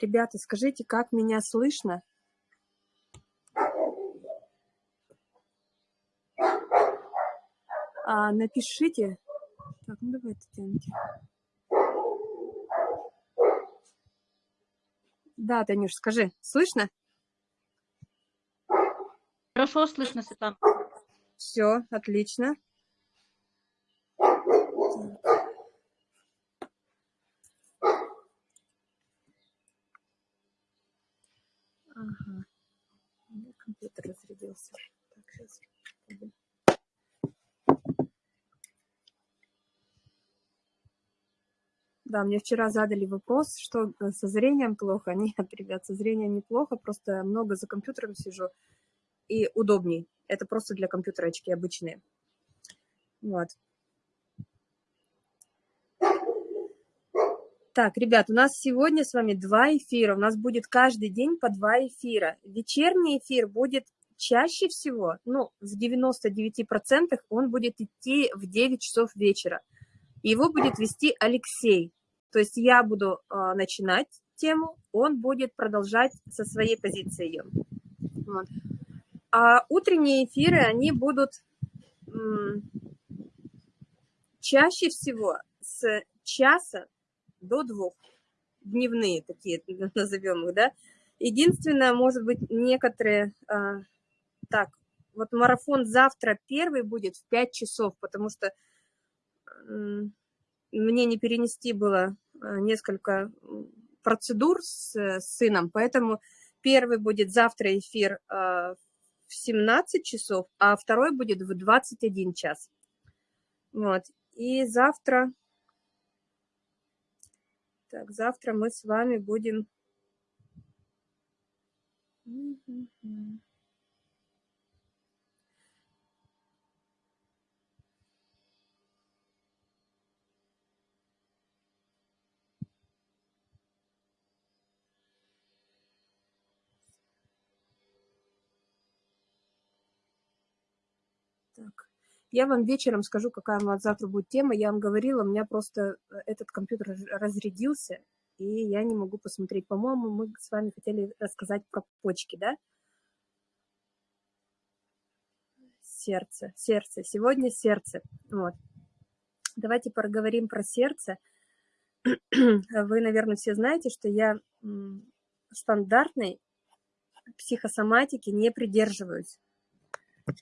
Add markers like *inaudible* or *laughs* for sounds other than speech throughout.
Ребята, скажите, как меня слышно? А, напишите. Так, ну давайте тяньте. Да, Танюш, скажи, слышно? Хорошо слышно, Светлана. Все, отлично. Ага. У меня компьютер разрядился. Так, сейчас. Да, мне вчера задали вопрос, что э, со зрением плохо. *laughs* Нет, ребят, со зрением неплохо, просто много за компьютером сижу и удобней. Это просто для компьютера очки обычные. Вот. Так, ребят, у нас сегодня с вами два эфира. У нас будет каждый день по два эфира. Вечерний эфир будет чаще всего, ну, в 99% он будет идти в 9 часов вечера. Его будет вести Алексей. То есть я буду э, начинать тему, он будет продолжать со своей позиции ее. Вот. А утренние эфиры, они будут чаще всего с часа до двух, дневные такие, *laughs* назовем их, да. Единственное, может быть, некоторые, а, так, вот марафон завтра первый будет в 5 часов, потому что мне не перенести было а, несколько процедур с, с сыном, поэтому первый будет завтра эфир а, в 17 часов, а второй будет в 21 час. Вот. И завтра так, завтра мы с вами будем... Так. Я вам вечером скажу, какая у нас завтра будет тема. Я вам говорила, у меня просто э, этот компьютер разрядился, и я не могу посмотреть. По-моему, мы с вами хотели рассказать про почки, да? Сердце, сердце. Сегодня сердце. Вот. Давайте поговорим про сердце. *clears throat* Вы, наверное, все знаете, что я стандартной психосоматики не придерживаюсь.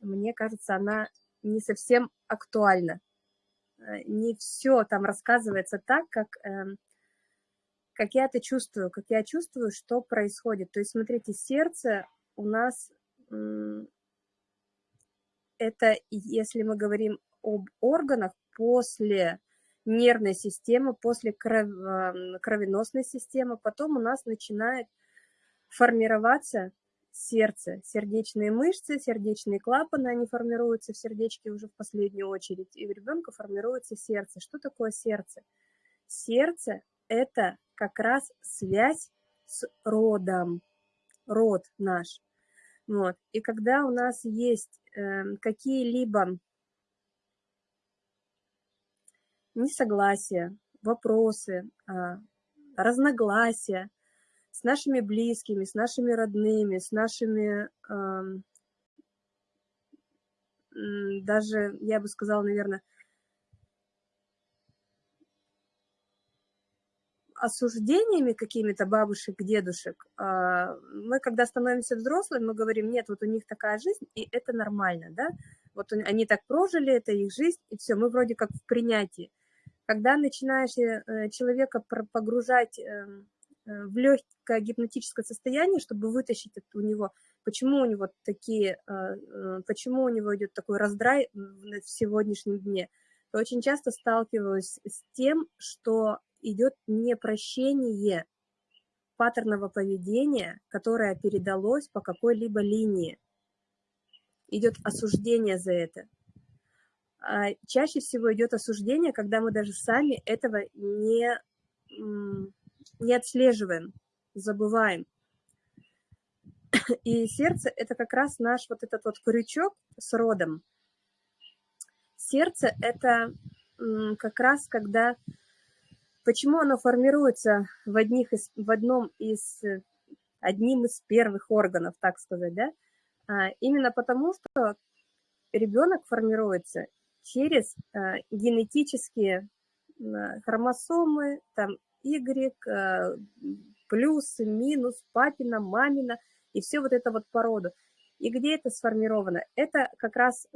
Мне кажется, она не совсем актуально. Э, не все там рассказывается так, как, эм, как я это чувствую, как я чувствую, что происходит. То есть, смотрите, сердце у нас, это, если мы говорим об органах, после нервной системы, после кров, эм, кровеносной системы, потом у нас начинает формироваться сердце, сердечные мышцы, сердечные клапаны, они формируются в сердечке уже в последнюю очередь, и у ребенка формируется сердце. Что такое сердце? Сердце – это как раз связь с родом, род наш. Вот. И когда у нас есть э, какие-либо несогласия, вопросы, э, разногласия, с нашими близкими, с нашими родными, с нашими, э, даже, я бы сказала, наверное, осуждениями какими-то бабушек, дедушек, а, мы, когда становимся взрослыми, мы говорим, нет, вот у них такая жизнь, и это нормально, да, вот они так прожили, это их жизнь, и все, мы вроде как в принятии. Когда начинаешь э, человека погружать эм, в легкое гипнотическое состояние, чтобы вытащить это у него, почему у него такие, э, э, почему у него идет такой раздрай в сегодняшнем дне, то очень часто сталкиваюсь с тем, что идет непрощение паттерного поведения, которое передалось по какой-либо линии. Идет осуждение за это. А чаще всего идет осуждение, когда мы даже сами этого не не отслеживаем, забываем. И сердце – это как раз наш вот этот вот крючок с родом. Сердце – это как раз когда Почему оно формируется в, одних из, в одном из, одним из первых органов, так сказать, да? А, именно потому, что ребенок формируется через а, генетические хромосомы, там Y, а, плюс, минус, папина, мамина, и все вот это вот породу. И где это сформировано? Это как раз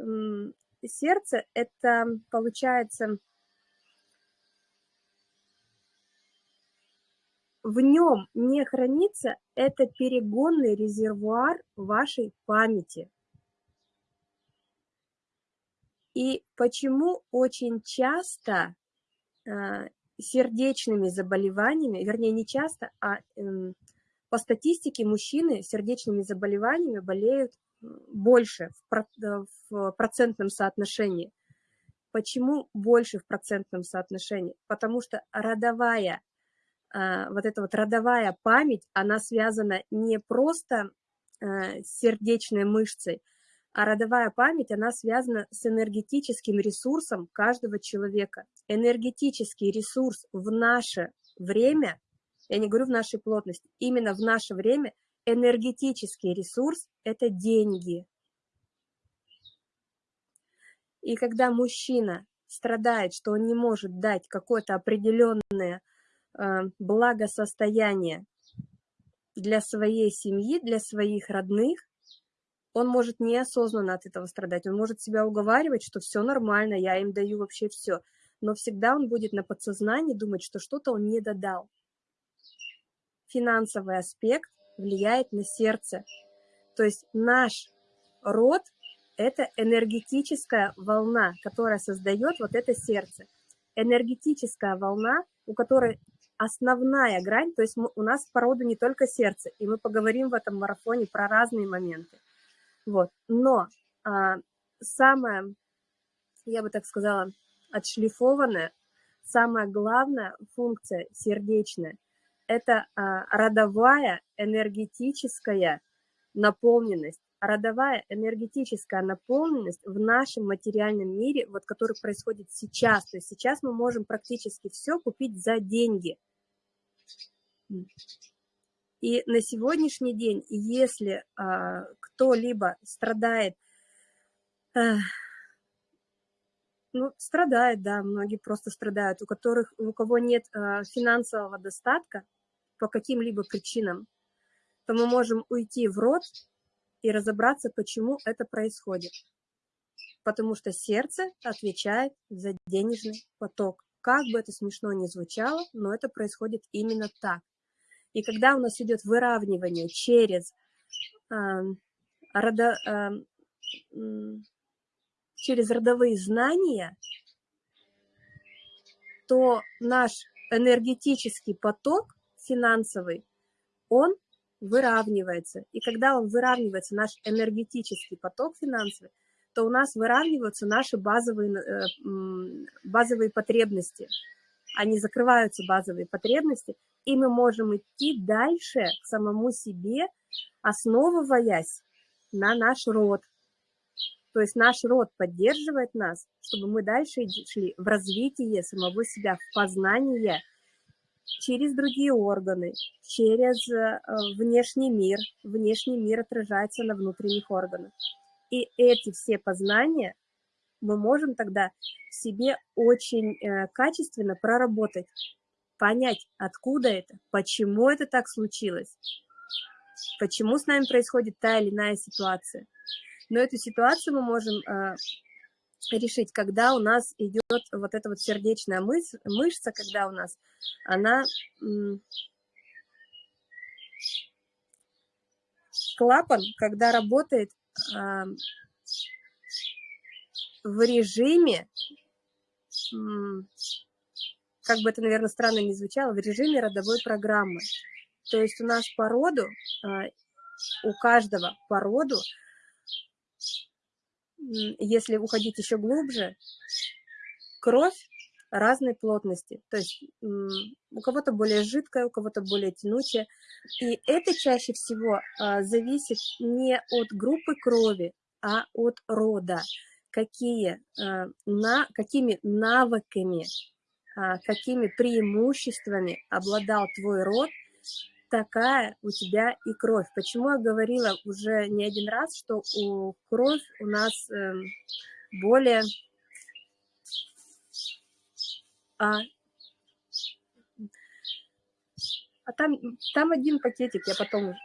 сердце, это получается в нем не хранится, это перегонный резервуар вашей памяти. И почему очень часто э, сердечными заболеваниями, вернее, не часто, а э, по статистике мужчины сердечными заболеваниями болеют больше э, в процентном соотношении. Почему больше в процентном соотношении? Потому что родовая а, вот эта вот родовая память, она связана не просто э, с сердечной мышцей, а родовая память, она связана с энергетическим ресурсом каждого человека. Энергетический ресурс в наше время, я не говорю в нашей плотности, именно в наше время энергетический ресурс – это деньги. И когда мужчина страдает, что он не может дать какое-то определенное Э, благосостояние для своей семьи, для своих родных, он может неосознанно от этого страдать. Он может себя уговаривать, что все нормально, я им даю вообще все. Но всегда он будет на подсознании думать, что что-то он не додал. Финансовый аспект влияет на сердце. То есть наш род – это энергетическая волна, которая создает вот это сердце. Энергетическая волна, у которой основная грань, то есть у нас порода не только сердце, и мы поговорим в этом марафоне про разные моменты. Вот. Но а, самая, я бы так сказала, отшлифованная, самая главная функция сердечная – это а, родовая энергетическая наполненность. Родовая энергетическая наполненность в нашем материальном мире, вот который происходит сейчас. То есть сейчас мы можем практически все купить за деньги – и на сегодняшний день, если а, кто-либо страдает, а, ну, страдает, да, многие просто страдают, у которых, у кого нет а, финансового достатка по каким-либо причинам, то мы можем уйти в рот и разобраться, почему это происходит. Потому что сердце отвечает за денежный поток. Как бы это смешно ни звучало, но это происходит именно так. И когда у нас идет выравнивание через, э, родо, э, через родовые знания, то наш энергетический поток финансовый, он выравнивается. И когда он выравнивается, наш энергетический поток финансовый, то у нас выравниваются наши базовые, э, базовые потребности. Они закрываются, базовые потребности, и мы можем идти дальше к самому себе, основываясь на наш род. То есть наш род поддерживает нас, чтобы мы дальше шли в развитие самого себя, в познание через другие органы, через э, внешний мир. Внешний мир отражается на внутренних органах. И эти все познания мы можем тогда себе очень э, качественно проработать понять, откуда это, почему это так случилось, почему с нами происходит та или иная ситуация. Но эту ситуацию мы можем э, решить, когда у нас идет вот эта вот сердечная мышца, мышца когда у нас она клапан, когда работает э, в режиме как бы это, наверное, странно не звучало, в режиме родовой программы. То есть у нас по роду, а, у каждого по роду, если уходить еще глубже, кровь разной плотности. То есть у кого-то более жидкая, у кого-то более тянучая. И это чаще всего а, зависит не от группы крови, а от рода. Какие, а, на, какими навыками а, какими преимуществами обладал твой род, такая у тебя и кровь. Почему я говорила уже не один раз, что у кровь у нас э, более... А, а там, там один пакетик, я потом. *laughs*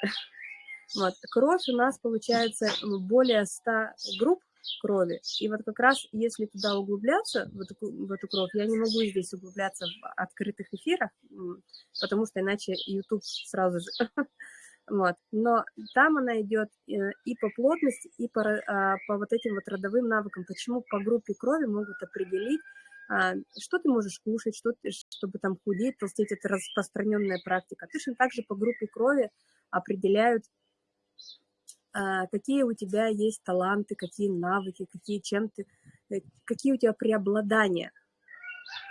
Вот, кровь у нас получается более 100 групп крови. И вот как раз если туда углубляться, в эту, в эту кровь, я не могу здесь углубляться в открытых эфирах, потому что иначе YouTube сразу же... *laughs* Вот. Но там она идет э, и по плотности, и по, а, по вот этим вот родовым навыкам. Почему по группе крови могут определить, а, что ты можешь кушать, что ты, чтобы там худеть, толстеть, это распространенная практика. Точно так же по группе крови определяют какие у тебя есть таланты, какие навыки, какие, чем ты, э, какие у тебя преобладания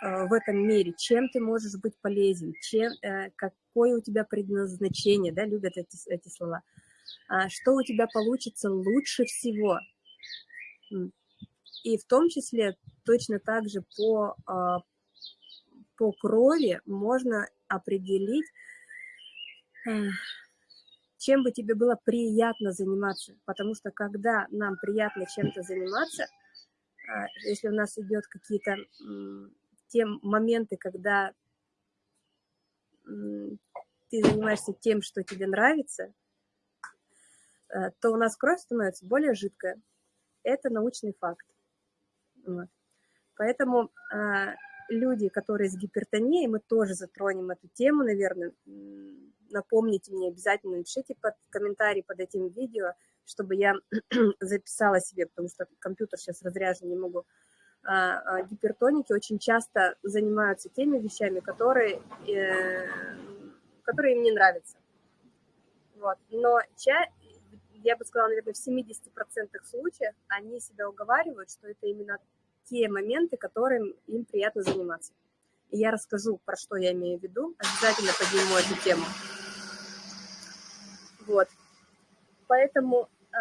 а, в этом мире, чем ты можешь быть полезен, чем, э, какое у тебя предназначение, да, любят эти, эти слова, а, что у тебя получится лучше всего. И в том числе точно так же по, по крови можно определить чем бы тебе было приятно заниматься. Потому что когда нам приятно чем-то заниматься, а, если у нас идет какие-то те моменты, когда ты занимаешься тем, что тебе нравится, а, то у нас кровь становится более жидкая. Это научный факт. Поэтому а, люди, которые с гипертонией, мы тоже затронем эту тему, наверное, напомните мне обязательно, напишите под комментарий под этим видео, чтобы я *clears throat* записала себе, потому что компьютер сейчас разряжен, не могу. А, а, гипертоники очень часто занимаются теми вещами, которые, э, которые им не нравятся. Вот. Но ча, я бы сказала, наверное, в 70% случаев они себя уговаривают, что это именно те моменты, которым им приятно заниматься. И я расскажу, про что я имею в виду, обязательно подниму эту тему. Вот. Поэтому э,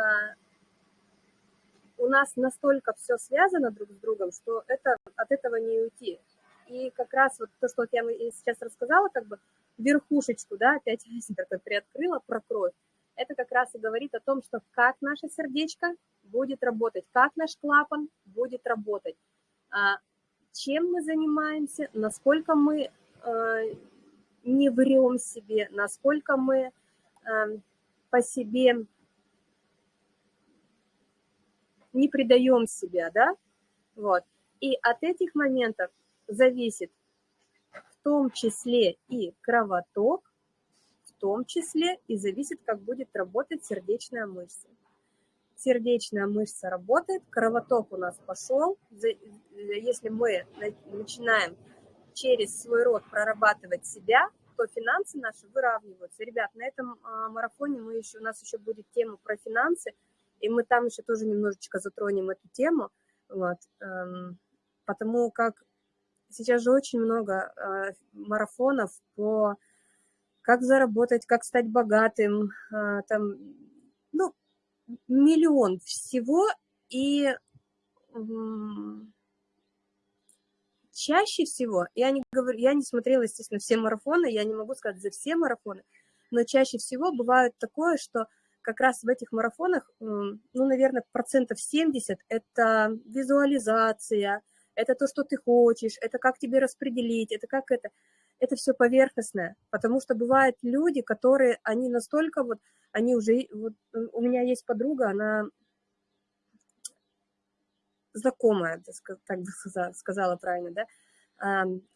у нас настолько все связано друг с другом, что это, от этого не уйти. И как раз вот то, что я сейчас рассказала, как бы верхушечку, да, опять *laughs* такой приоткрыла про кровь, это как раз и говорит о том, что как наше сердечко будет работать, как наш клапан будет работать, а, чем мы занимаемся, насколько мы э, не врем себе, насколько мы по себе не предаем себя, да, вот. И от этих моментов зависит в том числе и кровоток, в том числе и зависит, как будет работать сердечная мышца. Сердечная мышца работает, кровоток у нас пошел. Если мы начинаем через свой рот прорабатывать себя, то финансы наши выравниваются. Ребят, на этом а, марафоне мы еще, у нас еще будет тема про финансы, и мы там еще тоже немножечко затронем эту тему, вот, эм, потому как сейчас же очень много э, марафонов по как заработать, как стать богатым, э, там, ну, миллион всего, и чаще всего, я не, говорю, я не смотрела, естественно, все марафоны, я не могу сказать за все марафоны, но чаще всего бывает такое, что как раз в этих марафонах, ну, наверное, процентов 70 – это визуализация, это то, что ты хочешь, это как тебе распределить, это как это. Это все поверхностное, потому что бывают люди, которые, они настолько вот, они уже, вот у меня есть подруга, она знакомая, так бы сказала правильно, да,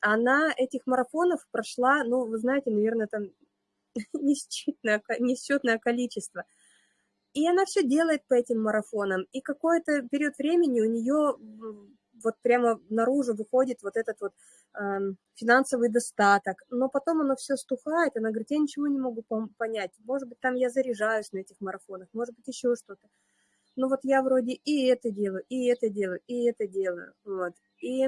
она этих марафонов прошла, ну, вы знаете, наверное, там *laughs* несчетное, количество. И она все делает по этим марафонам. И какой-то период времени у нее вот прямо наружу выходит вот этот вот финансовый достаток. Но потом оно все стухает, она говорит, я ничего не могу понять. Может быть, там я заряжаюсь на этих марафонах, может быть, еще что-то ну вот я вроде и это делаю, и это делаю, и это делаю, вот. И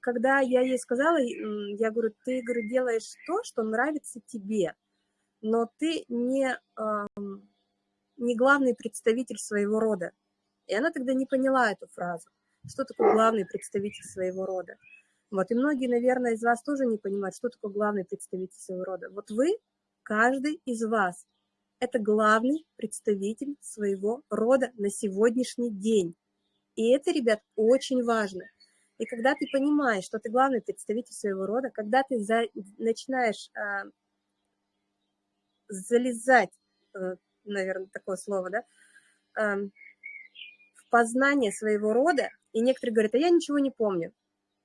когда я ей сказала, я говорю, ты, говорю, делаешь то, что нравится тебе, но ты не, не главный представитель своего рода. И она тогда не поняла эту фразу. Что такое главный представитель своего рода? Вот, и многие, наверное, из вас тоже не понимают, что такое главный представитель своего рода. Вот вы, каждый из вас, это главный представитель своего рода на сегодняшний день. И это, ребят, очень важно. И когда ты понимаешь, что ты главный представитель своего рода, когда ты за, начинаешь а, залезать, э, наверное, такое слово, да, а, в познание своего рода, и некоторые говорят, а я ничего не помню.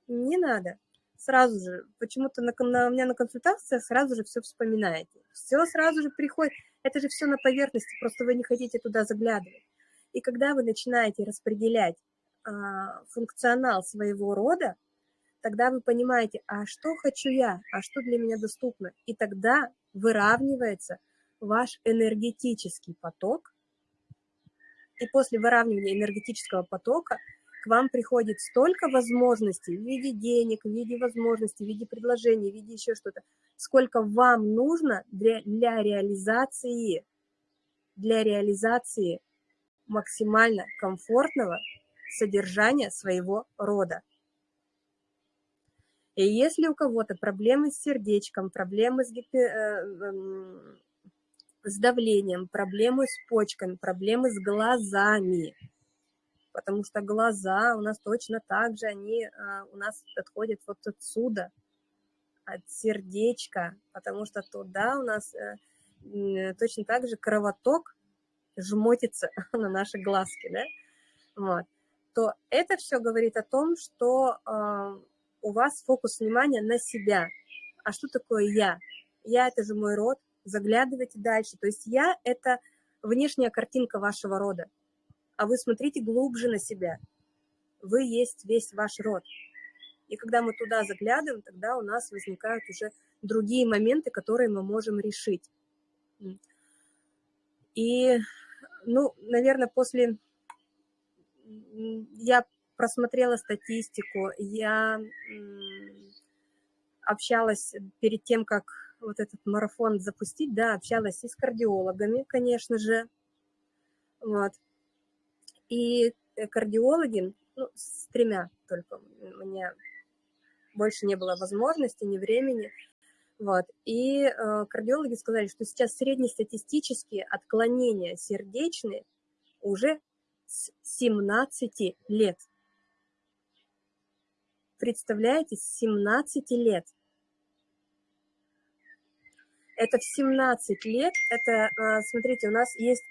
Не надо. Сразу же, почему-то на, на, у меня на консультациях сразу же все вспоминаете. Все сразу же приходит. Это же все на поверхности, просто вы не хотите туда заглядывать. И когда вы начинаете распределять а, функционал своего рода, тогда вы понимаете, а что хочу я, а что для меня доступно. И тогда выравнивается ваш энергетический поток. И после выравнивания энергетического потока к вам приходит столько возможностей в виде денег, в виде возможностей, в виде предложений, в виде еще что-то, сколько вам нужно для, для реализации, для реализации максимально комфортного содержания своего рода. И если у кого-то проблемы с сердечком, проблемы с, гипер... Э, эм, с давлением, проблемы с почками, проблемы с глазами, потому что глаза у нас точно так же, они а, у нас отходят вот отсюда, от сердечка, потому что туда у нас э, точно так же кровоток жмотится *laughs* на наши глазки, да, вот, то это все говорит о том, что э, у вас фокус внимания на себя. А что такое я? Я – это же мой род, заглядывайте дальше. То есть я – это внешняя картинка вашего рода а вы смотрите глубже на себя. Вы есть весь ваш род. И когда мы туда заглядываем, тогда у нас возникают уже другие моменты, которые мы можем решить. И, ну, наверное, после... Я просмотрела статистику, я общалась перед тем, как вот этот марафон запустить, да, общалась и с кардиологами, конечно же, вот, и э, кардиологи, ну, с тремя только, у меня больше не было возможности, ни времени, вот. И э, кардиологи сказали, что сейчас среднестатистические отклонения сердечные уже с 17 лет. Представляете, с 17 лет. Это в 17 лет, это, э, смотрите, у нас есть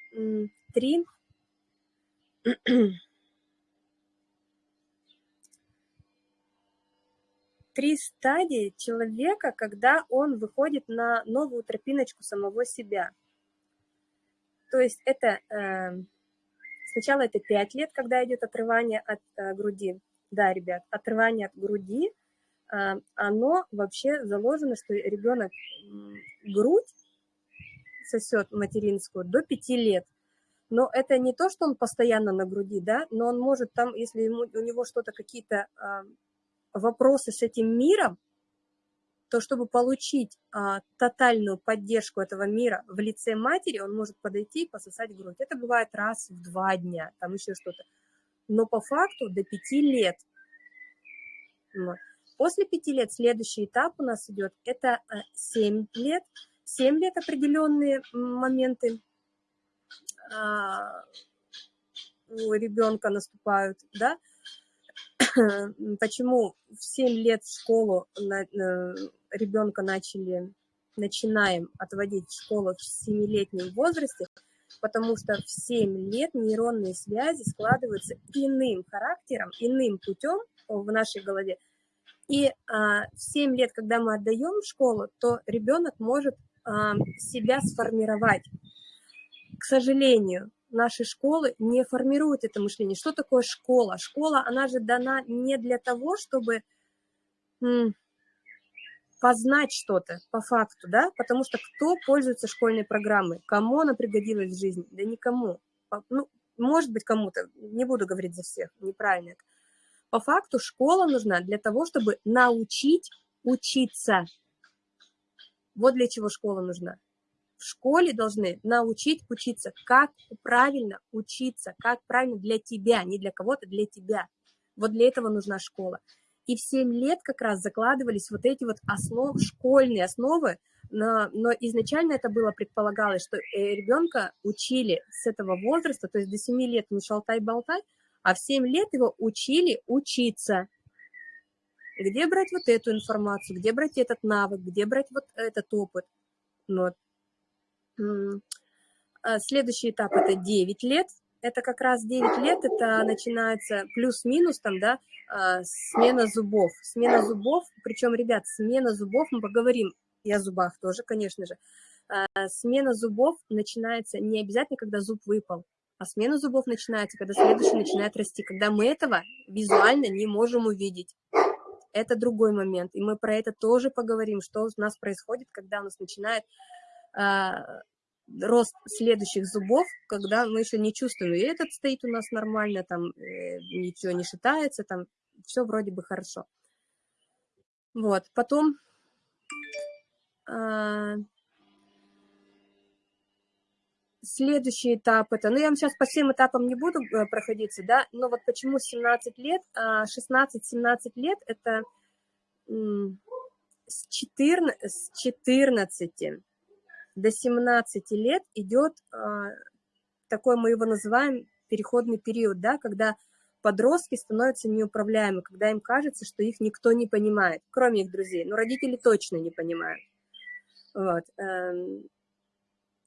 три *clears throat* три стадии человека, когда он выходит на новую тропиночку самого себя. То есть это э, сначала это 5 лет, когда идет отрывание от э, груди. Да, ребят, отрывание от груди, э, оно вообще заложено, что ребенок грудь сосет материнскую до 5 лет но это не то, что он постоянно на груди, да, но он может там, если ему, у него что-то, какие-то а, вопросы с этим миром, то чтобы получить а, тотальную поддержку этого мира в лице матери, он может подойти и пососать грудь. Это бывает раз в два дня, там еще что-то. Но по факту до пяти лет. После пяти лет следующий этап у нас идет, это а, семь лет. Семь лет определенные моменты у ребенка наступают, да, *coughs* почему в 7 лет в школу на, ребенка начали, начинаем отводить в школу в 7-летнем возрасте, потому что в 7 лет нейронные связи складываются иным характером, иным путем в нашей голове. И а, в 7 лет, когда мы отдаем в школу, то ребенок может а, себя сформировать к сожалению, наши школы не формируют это мышление. Что такое школа? Школа, она же дана не для того, чтобы познать что-то по факту, да, потому что кто пользуется школьной программой, кому она пригодилась в жизни? Да никому. Ну, может быть, кому-то, не буду говорить за всех, неправильно это. По факту школа нужна для того, чтобы научить учиться. Вот для чего школа нужна в школе должны научить учиться, как правильно учиться, как правильно для тебя, не для кого-то, для тебя. Вот для этого нужна школа. И в 7 лет как раз закладывались вот эти вот основы, школьные основы, но, но изначально это было предполагалось, что э, ребенка учили с этого возраста, то есть до 7 лет не шалтай-болтай, а в 7 лет его учили учиться. Где брать вот эту информацию, где брать этот навык, где брать вот этот опыт. Вот. А следующий этап – это 9 лет. Это как раз 9 лет, это начинается плюс-минус там, да, а, смена зубов. Смена зубов, причем, ребят, смена зубов, мы поговорим и о зубах тоже, конечно же. А, смена зубов начинается не обязательно, когда зуб выпал, а смена зубов начинается, когда следующий начинает расти, когда мы этого визуально не можем увидеть. Это другой момент, и мы про это тоже поговорим, что у нас происходит, когда у нас начинает рост следующих зубов, когда мы еще не чувствуем, и этот стоит у нас нормально, там э, ничего не шатается, там все вроде бы хорошо. Вот, потом а, следующий этап это, ну я вам сейчас по всем этапам не буду э, проходиться, да, но вот почему 17 лет, 16-17 а, лет это с 14, с 14 до 17 лет идет а, такой, мы его называем, переходный период, да, когда подростки становятся неуправляемы, когда им кажется, что их никто не понимает, кроме их друзей, но родители точно не понимают. Вот. Эм,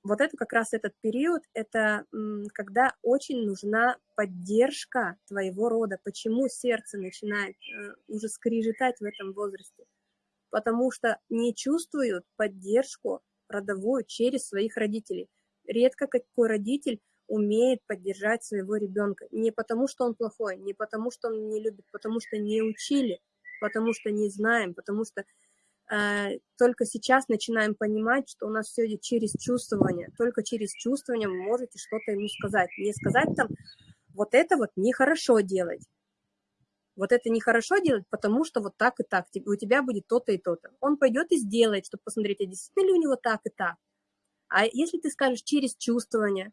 вот это как раз этот период, это когда очень нужна поддержка твоего рода. Почему сердце начинает э, уже скрежетать в этом возрасте? Потому что не чувствуют поддержку родовую через своих родителей. Редко какой родитель умеет поддержать своего ребенка. Не потому, что он плохой, не потому, что он не любит, потому что не учили, потому что не знаем, потому что э, только сейчас начинаем понимать, что у нас все идет через чувствование. Только через чувствование вы можете что-то ему сказать. Не сказать там, вот это вот нехорошо делать. Вот это нехорошо делать, потому что вот так и так, у тебя будет то-то и то-то. Он пойдет и сделает, чтобы посмотреть, а действительно ли у него так и так. А если ты скажешь через чувствование,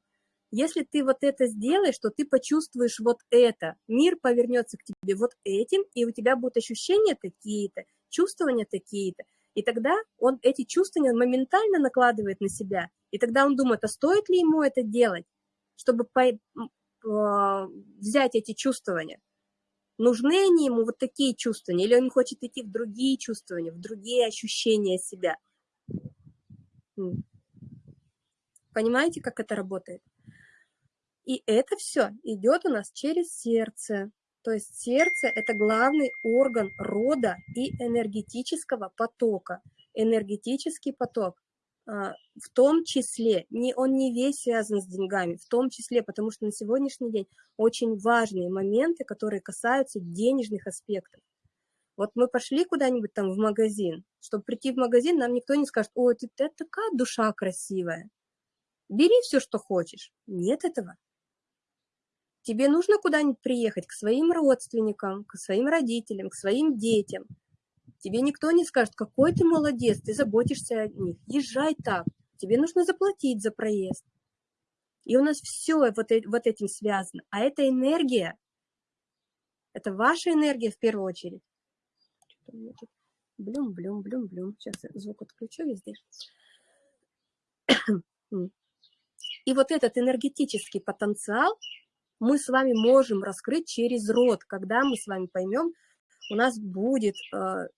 если ты вот это сделаешь, то ты почувствуешь вот это, мир повернется к тебе вот этим, и у тебя будут ощущения такие-то, чувствования такие-то. И тогда он эти чувствования моментально накладывает на себя. И тогда он думает, а стоит ли ему это делать, чтобы по, э, взять эти чувствования. Нужны они ему вот такие чувствования, или он хочет идти в другие чувствования, в другие ощущения себя. Понимаете, как это работает? И это все идет у нас через сердце. То есть сердце – это главный орган рода и энергетического потока. Энергетический поток в том числе, не, он не весь связан с деньгами, в том числе, потому что на сегодняшний день очень важные моменты, которые касаются денежных аспектов. Вот мы пошли куда-нибудь там в магазин, чтобы прийти в магазин, нам никто не скажет, ой, ты, ты такая душа красивая, бери все, что хочешь. Нет этого. Тебе нужно куда-нибудь приехать к своим родственникам, к своим родителям, к своим детям. Тебе никто не скажет, какой ты молодец, ты заботишься о них. Езжай так. Тебе нужно заплатить за проезд. И у нас все вот, вот этим связано. А эта энергия, это ваша энергия в первую очередь. Блюм, блюм, блюм, блюм. Сейчас я звук отключу везде. *clears throat* И вот этот энергетический потенциал, мы с вами можем раскрыть через род, когда мы с вами поймем, у нас будет, э,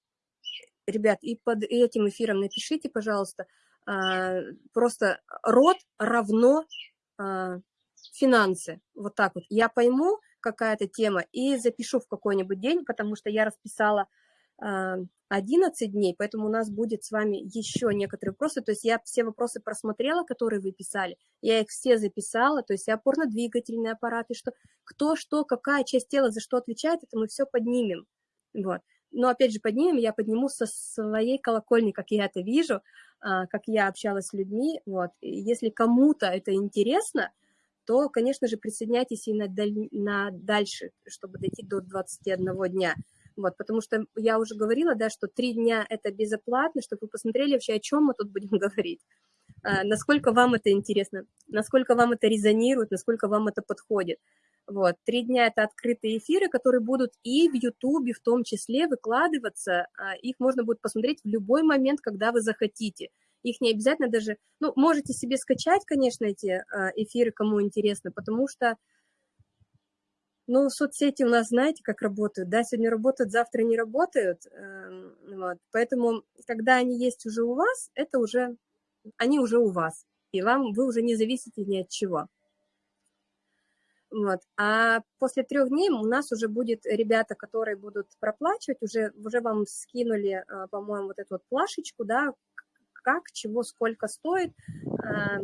ребят, и под этим эфиром напишите, пожалуйста, э, просто род равно э, финансы, вот так вот. Я пойму какая-то тема и запишу в какой-нибудь день, потому что я расписала 11 дней, поэтому у нас будет с вами еще некоторые вопросы. То есть я все вопросы просмотрела, которые вы писали, я их все записала, то есть и опорно-двигательные аппараты, что кто что, какая часть тела за что отвечает, это мы все поднимем. Вот. Но опять же поднимем, я подниму со своей колокольни, как я это вижу, а, как я общалась с людьми. Вот. И если кому-то это интересно, то, конечно же, присоединяйтесь и на, даль... на дальше, чтобы дойти до 21 дня. Вот, потому что я уже говорила, да, что три дня это безоплатно, чтобы вы посмотрели вообще, о чем мы тут будем *laughs* говорить, а, насколько вам это интересно, насколько вам это резонирует, насколько вам это подходит. Вот, три дня это открытые эфиры, которые будут и в Ютубе в том числе выкладываться. А, их можно будет посмотреть в любой момент, когда вы захотите. Их не обязательно даже... Ну, можете себе скачать, конечно, эти а, эфиры, кому интересно, потому что, ну, соцсети у нас, знаете, как работают, да, сегодня работают, завтра не работают, эм, вот. Поэтому, когда они есть уже у вас, это уже... Они уже у вас, и вам, вы уже не зависите ни от чего. Вот. А после трех дней у нас уже будет ребята, которые будут проплачивать, уже, уже вам скинули, а, по-моему, вот эту вот плашечку, да, как, чего, сколько стоит. А,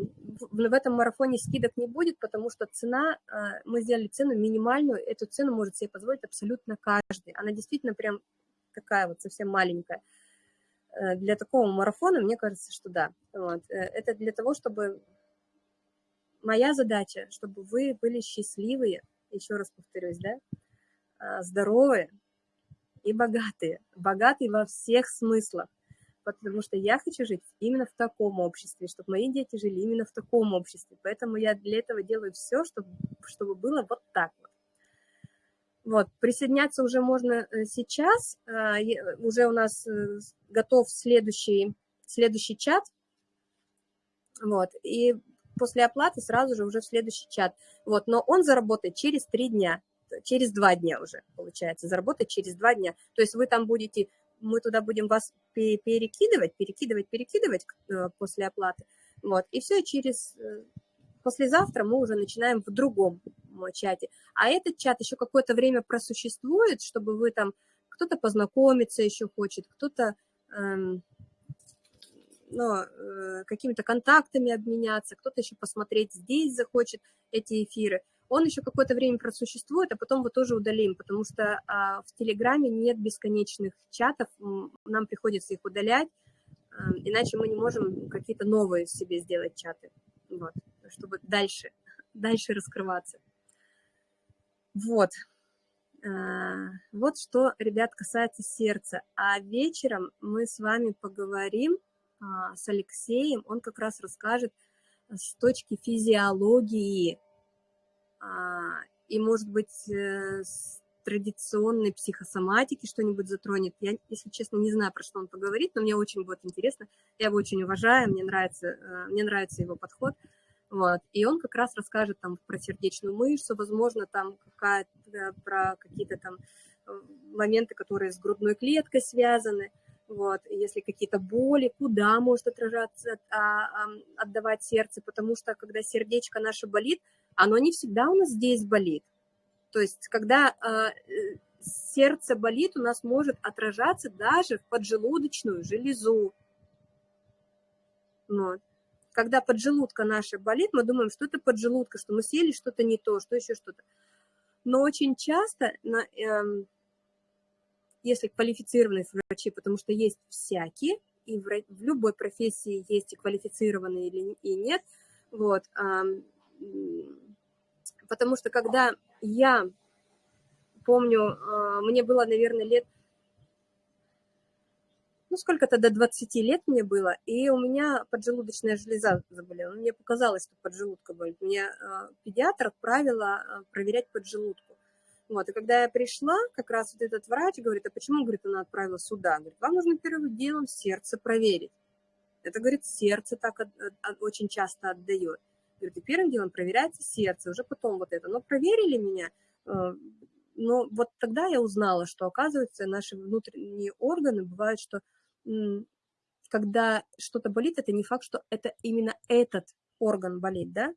в этом марафоне скидок не будет, потому что цена, а, мы сделали цену минимальную, эту цену может себе позволить абсолютно каждый. Она действительно прям такая вот совсем маленькая. Э, для такого марафона, мне кажется, что да. Вот. Э, это для того, чтобы моя задача, чтобы вы были счастливые, еще раз повторюсь, да, а, здоровые и богатые. Богатые во всех смыслах. Потому что я хочу жить именно в таком обществе, чтобы мои дети жили именно в таком обществе. Поэтому я для этого делаю все, чтобы, чтобы было вот так вот. Вот, присоединяться уже можно э, сейчас. А, уже у нас э, готов следующий, следующий чат. Вот, и после оплаты сразу же уже в следующий чат. Вот, но он заработает через три дня, через два дня уже, получается, заработает через два дня. То есть вы там будете, мы туда будем вас перекидывать, перекидывать, перекидывать э, после оплаты. Вот, и все, через э, послезавтра мы уже начинаем в другом чате. А этот чат еще какое-то время просуществует, чтобы вы там, кто-то познакомиться еще хочет, кто-то эм, ну, э, какими-то контактами обменяться, кто-то еще посмотреть здесь захочет эти эфиры. Он еще какое-то время просуществует, а потом мы тоже удалим, потому что а, в Телеграме нет бесконечных чатов, нам приходится их удалять, а, иначе мы не можем какие-то новые себе сделать чаты, вот, чтобы дальше, *laughs* дальше раскрываться. Вот. А, вот что, ребят, касается сердца. А вечером мы с вами поговорим с Алексеем, он как раз расскажет э, с точки физиологии а, и, может быть, э, с традиционной психосоматики что-нибудь затронет. Я, если честно, не знаю, про что он поговорит, но мне очень будет интересно. Я его очень уважаю, мне нравится, э, мне нравится его подход. Вот. И он как раз расскажет там про сердечную мышцу, возможно, там какая-то, про какие-то там моменты, которые с грудной клеткой связаны вот, если какие-то боли, куда может отражаться, а, отдавать сердце, потому что когда сердечко наше болит, оно не всегда у нас здесь болит. То есть, когда а, э, сердце болит, у нас может отражаться даже в поджелудочную железу. Вот. Когда поджелудка наша болит, мы думаем, что это поджелудка, что мы съели что-то не то, что еще что-то. Но очень часто эм, если квалифицированные врачи, потому что есть всякие, и в, в любой профессии есть и квалифицированные или и нет, вот, а, потому что когда я помню, а, мне было, наверное, лет, ну, сколько-то до 20 лет мне было, и у меня поджелудочная железа заболела. Мне показалось, что поджелудка болит. Мне а, педиатр отправила а, проверять поджелудку. Вот, и когда я пришла, как раз вот этот врач говорит, а почему, говорит, она отправила сюда? Говорит, вам нужно первым делом сердце проверить. Это, говорит, сердце так от, от, очень часто отдает. Говорит, и первым делом проверяется сердце, уже потом вот это. Но проверили меня, э, но вот тогда я узнала, что, оказывается, наши внутренние органы бывают, что когда что-то болит, это не факт, что это именно этот орган болит, да?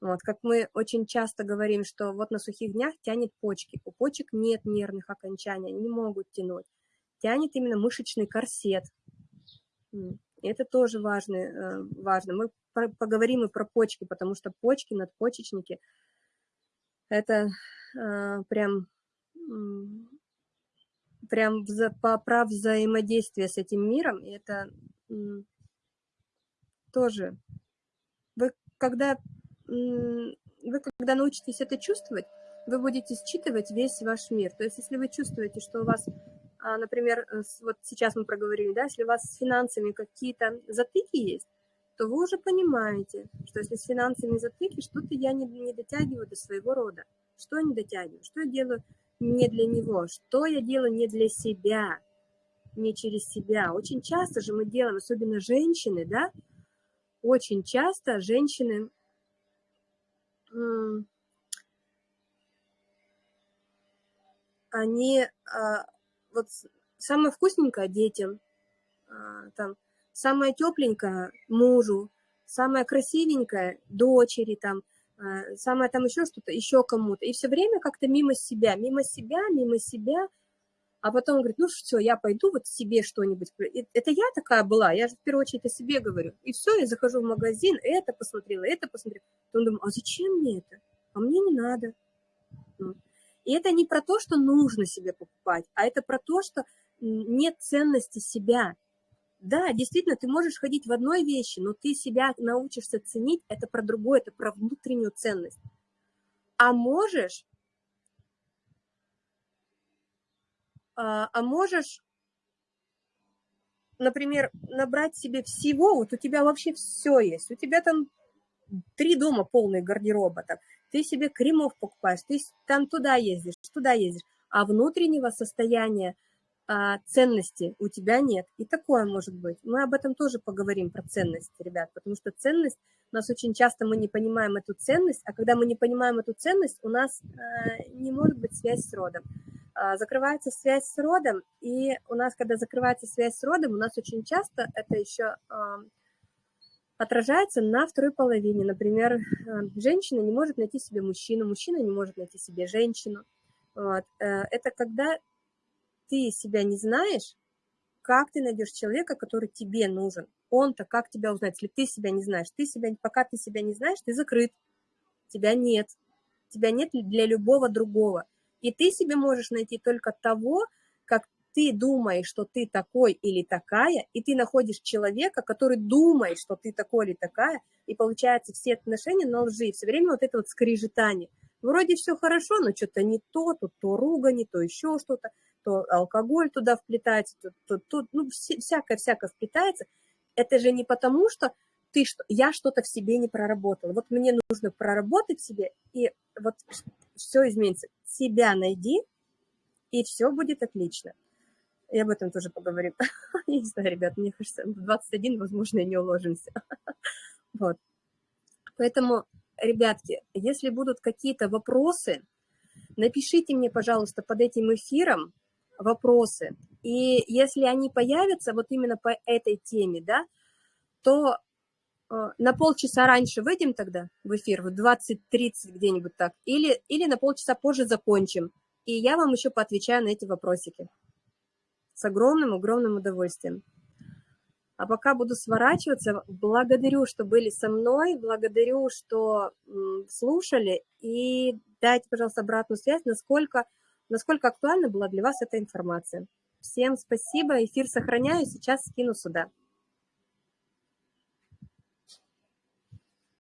Вот, как мы очень часто говорим, что вот на сухих днях тянет почки. У почек нет нервных окончаний, они не могут тянуть. Тянет именно мышечный корсет. Это тоже важно. Э, важно. Мы поговорим и про почки, потому что почки, надпочечники – это э, прям, прям вза, по, про взаимодействие с этим миром. И это тоже... Вы когда вы когда научитесь это чувствовать, вы будете считывать весь ваш мир. То есть если вы чувствуете, что у вас, а, например, э, вот сейчас мы проговорили, да, если у вас с финансами какие-то затыки есть, то вы уже понимаете, что если с финансами затыки, что-то я не, не дотягиваю до своего рода, что я не дотягиваю, что я делаю не для него, что я делаю не для себя, не через себя. Очень часто же мы делаем, особенно женщины, да, очень часто женщины они а, вот самое вкусненькое детям, а, там, самое тепленькое мужу, самое красивенькое дочери, там, а, самое там еще что-то, еще кому-то. И все время как-то мимо себя, мимо себя, мимо себя. А потом говорит, ну все, я пойду вот себе что-нибудь. Это я такая была, я же в первую очередь о себе говорю. И все, я захожу в магазин, это посмотрела, это посмотрела. То он думает, а зачем мне это? А мне не надо. И это не про то, что нужно себе покупать, а это про то, что нет ценности себя. Да, действительно, ты можешь ходить в одной вещи, но ты себя научишься ценить, это про другое, это про внутреннюю ценность. А можешь, а, а можешь, например, набрать себе всего, вот у тебя вообще все есть, у тебя там три дома полные гардероба, там, ты себе кремов покупаешь, ты там туда ездишь, туда ездишь, а внутреннего состояния а, ценности у тебя нет. И такое может быть. Мы об этом тоже поговорим, про ценность, ребят, потому что ценность, у нас очень часто мы не понимаем эту ценность, а когда мы не понимаем эту ценность, у нас а, не может быть связь с родом. А, закрывается связь с родом, и у нас, когда закрывается связь с родом, у нас очень часто это еще... Отражается на второй половине. Например, э, женщина не может найти себе мужчину, мужчина не может найти себе женщину. Вот. Э, это когда ты себя не знаешь, как ты найдешь человека, который тебе нужен. Он-то как тебя узнать, если ты себя не знаешь? Ты себя, пока ты себя не знаешь, ты закрыт. Тебя нет. Тебя нет для любого другого. И ты себе можешь найти только того, как ты думаешь, что ты такой или такая, и ты находишь человека, который думает, что ты такой или такая, и получается все отношения на лжи, все время вот это вот скрежетание. Вроде все хорошо, но что-то не то, тут то ругань, то еще что-то, то алкоголь туда вплетается, тут, тут, тут ну, всякое-всякое вплетается. Это же не потому, что ты, что, я что-то в себе не проработала. Вот мне нужно проработать себе, и вот все изменится. Себя найди, и все будет отлично. И об этом тоже поговорим. *laughs* Не знаю, ребят, мне кажется, в 21, возможно, и не уложимся. *laughs* Вот. Поэтому, ребятки, если будут какие-то вопросы, напишите мне, пожалуйста, под этим эфиром вопросы. И если они появятся вот именно по этой теме, да, то на полчаса раньше выйдем тогда в эфир, в 20.30 где-нибудь так, или, или на полчаса позже закончим, и я вам еще поотвечаю на эти вопросики с огромным-огромным удовольствием. А пока буду сворачиваться, благодарю, что были со мной, благодарю, что слушали, и дайте, пожалуйста, обратную связь, насколько, насколько актуальна была для вас эта информация. Всем спасибо, эфир сохраняю, сейчас скину сюда.